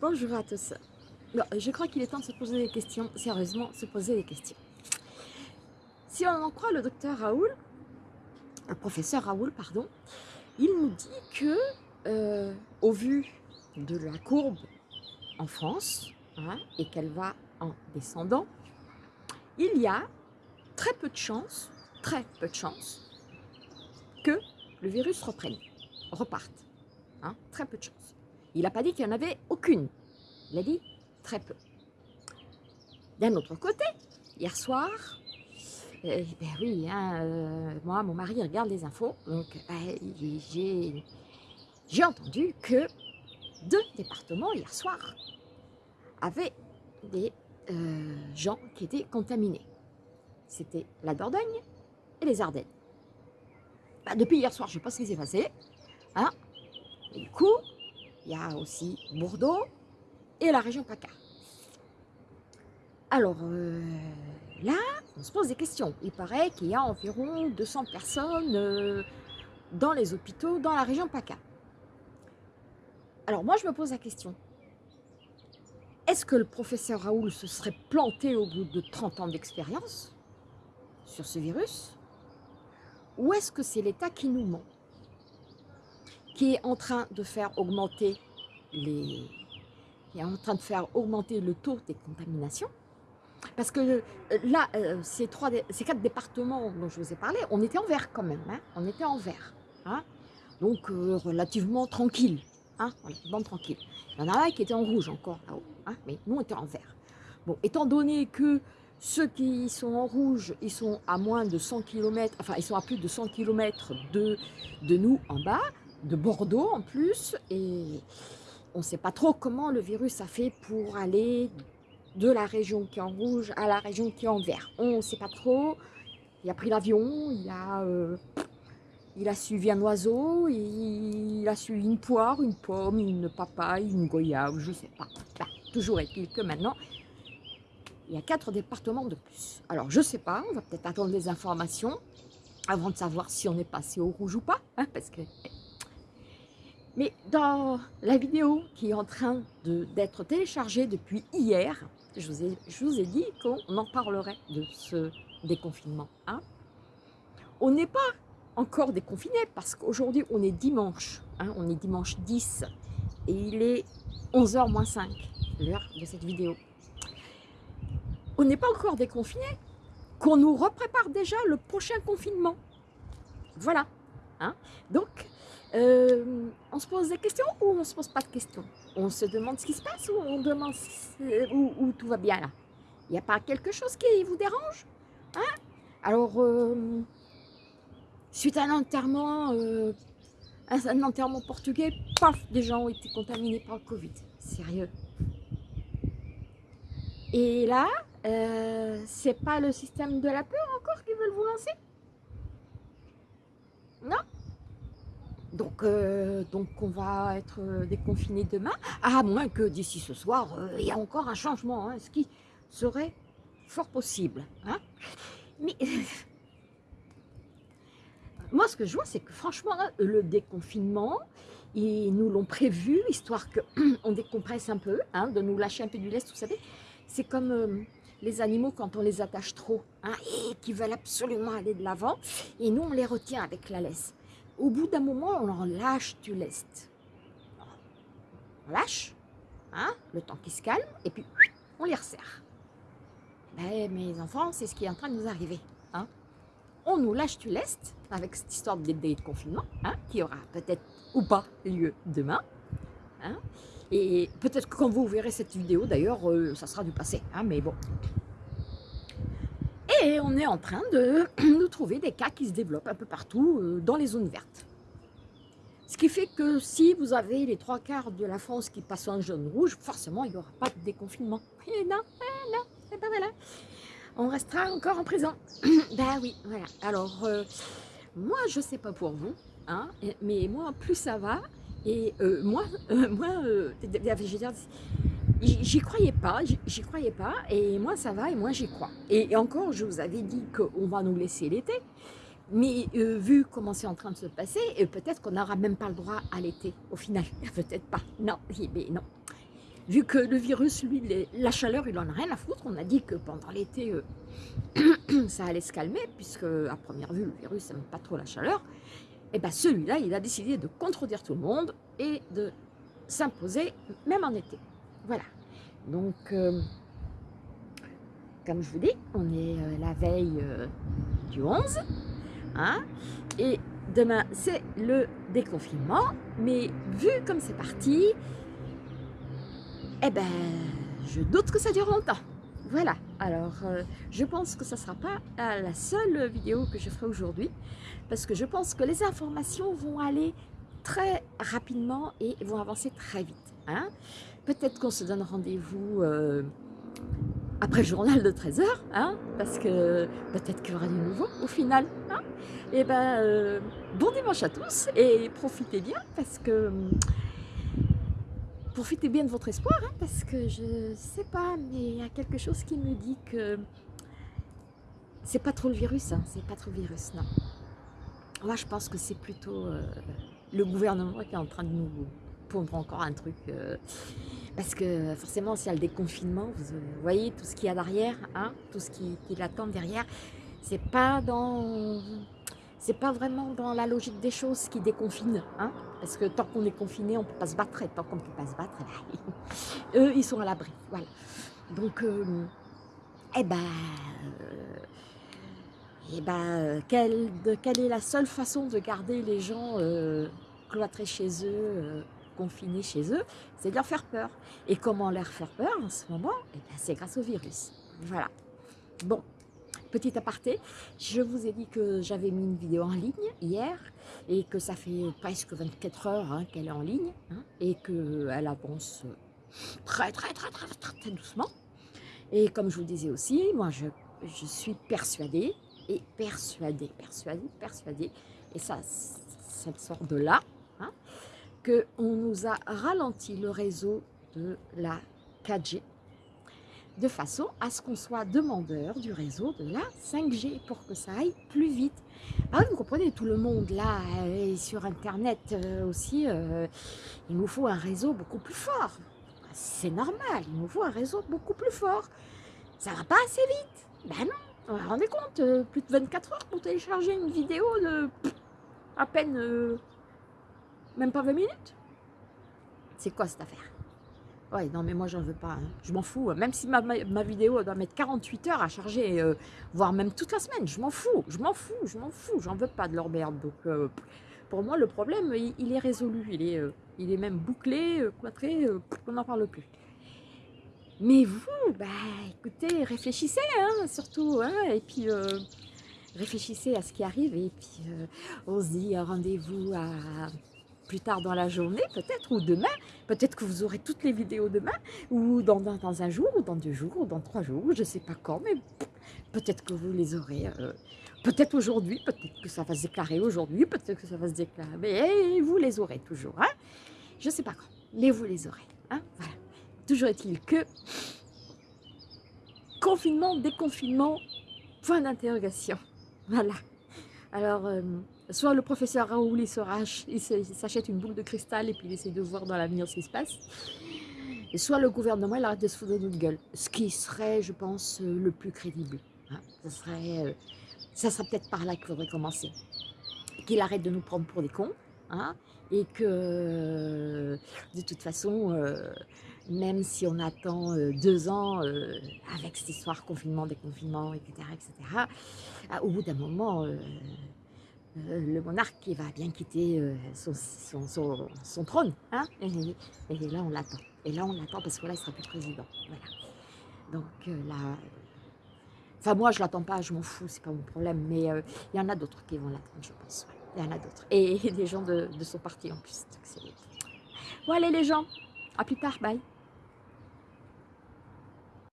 Bonjour à tous. je crois qu'il est temps de se poser des questions, sérieusement, se poser des questions. Si on en croit le docteur Raoul, le professeur Raoul, pardon, il nous dit que, euh, au vu de la courbe en France, hein, et qu'elle va en descendant, il y a très peu de chances, très peu de chances, que le virus reprenne, reparte. Hein, très peu de chances. Il n'a pas dit qu'il n'y en avait aucune. Il a dit très peu. D'un autre côté, hier soir, eh ben oui, hein, euh, moi, mon mari regarde les infos, donc ben, j'ai entendu que deux départements hier soir avaient des euh, gens qui étaient contaminés. C'était la Dordogne et les Ardennes. Ben, depuis hier soir, je ne sais pas ce qui s'est passé. Hein du coup, il y a aussi Bordeaux et la région PACA. Alors euh, là, on se pose des questions. Il paraît qu'il y a environ 200 personnes euh, dans les hôpitaux dans la région PACA. Alors moi, je me pose la question. Est-ce que le professeur Raoul se serait planté au bout de 30 ans d'expérience sur ce virus? Ou est-ce que c'est l'État qui nous ment Qui est en train de faire augmenter les... est en train de faire augmenter le taux des contaminations parce que euh, là, euh, ces, trois, ces quatre départements dont je vous ai parlé, on était en vert quand même, hein. on était en vert. Hein. donc euh, relativement tranquille, hein, relativement tranquille. Il y en a un qui était en rouge encore là-haut, hein, mais nous on était en vert. Bon, étant donné que ceux qui sont en rouge, ils sont à moins de 100 km, enfin ils sont à plus de 100 km de, de nous en bas, de Bordeaux en plus, et on ne sait pas trop comment le virus a fait pour aller de la région qui est en rouge à la région qui est en vert. On ne sait pas trop. Il a pris l'avion, il, a, euh, il a suivi un oiseau, il a suivi une poire, une pomme, une papaye, une goyave, je ne sais pas. Toujours est-il que maintenant, il y a quatre départements de plus. Alors, je ne sais pas, on va peut-être attendre des informations avant de savoir si on est passé au rouge ou pas, hein, parce que... Mais dans la vidéo qui est en train d'être téléchargée depuis hier, je vous ai, je vous ai dit qu'on en parlerait de ce déconfinement. Hein. on n'est pas encore déconfiné parce qu'aujourd'hui on est dimanche, hein, on est dimanche 10 et il est 11h moins 5, l'heure de cette vidéo. On n'est pas encore déconfiné, qu'on nous reprépare déjà le prochain confinement. Voilà. Hein. Donc, euh, on se pose des questions ou on ne se pose pas de questions? On se demande ce qui se passe ou on demande où, tout va bien là? Il n'y a pas quelque chose qui vous dérange hein? Alors, euh, suite à un enterrement, euh, portugais, paf, des gens ont été contaminés par le Covid. Sérieux. Et là, c'est pas le système de la peur encore qui veulent vous lancer? Non? Donc, euh, donc on va être euh, déconfiné demain, à moins que d'ici ce soir, euh, il y a encore un changement, hein, ce qui serait fort possible. Hein. Mais moi, ce que je vois, c'est que franchement, le déconfinement, ils nous l'ont prévu, histoire qu'on décompresse un peu, hein, de nous lâcher un peu du lest, vous savez. C'est comme les animaux quand on les attache trop, et qui veulent absolument aller de l'avant, et nous, on les retient avec la laisse au bout d'un moment, on en lâche du lest. On lâche, hein, le temps qui se calme, et puis on les resserre. Ben, mes enfants, c'est ce qui est en train de nous arriver. Hein. On nous lâche du lest, avec cette histoire de, de confinement, hein, qui aura peut-être ou pas lieu demain. Hein. Et peut-être que quand vous verrez cette vidéo, d'ailleurs, euh, ça sera du passé. Hein, mais bon, et on est en train de nous trouver des cas qui se développent un peu partout euh, dans les zones vertes. Ce qui fait que si vous avez les trois quarts de la France qui passent en jaune-rouge, forcément, il n'y aura pas de déconfinement. Et non, non, c'est pas voilà. On restera encore en prison. ben oui, voilà. Alors, euh, moi, je ne sais pas pour vous, hein, mais moi, plus ça va, et euh, moi, moi je veux dire, J'y croyais pas, j'y croyais pas, et moi ça va, et moi j'y crois. Et, encore, je vous avais dit qu'on va nous laisser l'été, mais euh, vu comment c'est en train de se passer, euh, peut-être qu'on n'aura même pas le droit à l'été, au final. Peut-être pas, non, mais non. vu que le virus, lui, la chaleur, il en a rien à foutre. On a dit que pendant l'été, euh, ça allait se calmer, puisque à première vue, le virus n'aime pas trop la chaleur. Et eh bien celui-là, il a décidé de contredire tout le monde et de s'imposer, même en été. Voilà. Donc, euh, comme je vous dis, on est euh, la veille du 11. Hein, et demain, c'est le déconfinement. Mais vu comme c'est parti, eh ben, je doute que ça dure longtemps. Voilà, alors euh, je pense que ça ne sera pas euh, la seule vidéo que je ferai aujourd'hui parce que je pense que les informations vont aller très rapidement et vont avancer très vite. Hein. Peut-être qu'on se donne rendez-vous euh, après le journal de 13h, hein, parce que peut-être qu'il y aura du nouveau au final. Hein. Et eh ben, bon dimanche à tous et profitez bien parce que profitez bien de votre espoir, hein, parce que je sais pas, mais il y a quelque chose qui me dit que c'est pas trop le virus, hein, c'est pas trop le virus, non. Moi, je pense que c'est plutôt euh, le gouvernement qui est en train de nous pondre encore un truc. Euh, parce que forcément, s'il y a le déconfinement, vous, voyez tout ce qu'il y a derrière, hein, tout ce qui, l'attend derrière, c'est pas dans c'est pas vraiment dans la logique des choses qui déconfinent, hein parce que tant qu'on est confiné, on peut pas se battre, et tant qu'on peut pas se battre, eux, ils sont à l'abri, voilà. Donc, euh, eh ben, euh, eh ben quelle, quelle, est la seule façon de garder les gens euh, cloîtrés chez eux, confinés chez eux, c'est de leur faire peur. Et comment leur faire peur en ce moment eh ben, C'est grâce au virus, voilà. Bon, Petit aparté, je vous ai dit que j'avais mis une vidéo en ligne hier et que ça fait presque 24 heures hein, qu'elle est en ligne hein, et qu'elle avance très très très très très doucement. Et comme je vous disais aussi, moi je, je suis persuadée et persuadée, persuadée, persuadée, et ça, ça sort de là, hein, qu'on nous a ralenti le réseau de la 4G de façon à ce qu'on soit demandeur du réseau de la 5G pour que ça aille plus vite. Ah, vous comprenez, tout le monde là, et sur Internet euh, aussi, euh, il nous faut un réseau beaucoup plus fort. C'est normal, il nous faut un réseau beaucoup plus fort. Ça va pas assez vite. Ben non, vous vous rendez compte, euh, plus de 24 heures pour télécharger une vidéo de à peine, même pas 20 minutes? C'est quoi cette affaire? Ouais, non, mais moi, j'en veux pas. Hein. Je m'en fous. Même si ma, ma, vidéo doit mettre 48 heures à charger, euh, voire même toute la semaine, je m'en fous. Je m'en fous, je m'en fous. J'en veux pas de leur merde. Donc, euh, pour moi, le problème, il, est résolu. Il est, euh, il est même bouclé, cloîtré, on n'en parle plus. Mais vous, bah, écoutez, réfléchissez, hein, surtout. Hein, et puis, réfléchissez à ce qui arrive. Et puis, on se dit rendez-vous à plus tard dans la journée, peut-être, ou demain. Peut-être que vous aurez toutes les vidéos demain, ou dans, un jour, ou dans deux jours, ou dans trois jours, je ne sais pas quand, mais peut-être que vous les aurez. Euh, peut-être aujourd'hui, peut-être que ça va se déclarer aujourd'hui, peut-être que ça va se déclarer, mais vous les aurez toujours. Hein je ne sais pas quand, mais vous les aurez. Hein voilà. Toujours est-il que confinement, déconfinement, point d'interrogation. Voilà. Alors, euh, soit le professeur Raoul, il s'achète une boule de cristal et puis il essaie de voir dans l'avenir ce qui se passe. Et soit le gouvernement, il arrête de se foutre de notre gueule. Ce qui serait, je pense, euh, le plus crédible. Hein. Ça serait, euh, ça serait peut-être par là qu'il faudrait commencer. Qu'il arrête de nous prendre pour des cons. Hein, et que, de toute façon, même si on attend deux ans avec cette histoire confinement, déconfinement, etc., etc., au bout d'un moment, euh, le monarque qui va bien quitter euh, son, trône. Hein et, là, on l'attend. Et là, on l'attend parce que là, il sera plus président. Voilà. Donc euh, là... Enfin, moi, je ne l'attends pas, je m'en fous, c'est pas mon problème. Mais il y en a d'autres qui vont l'attendre, je pense. Il y en a d'autres. Et, des gens de, son parti en plus. Bon, allez les gens, à plus tard, bye.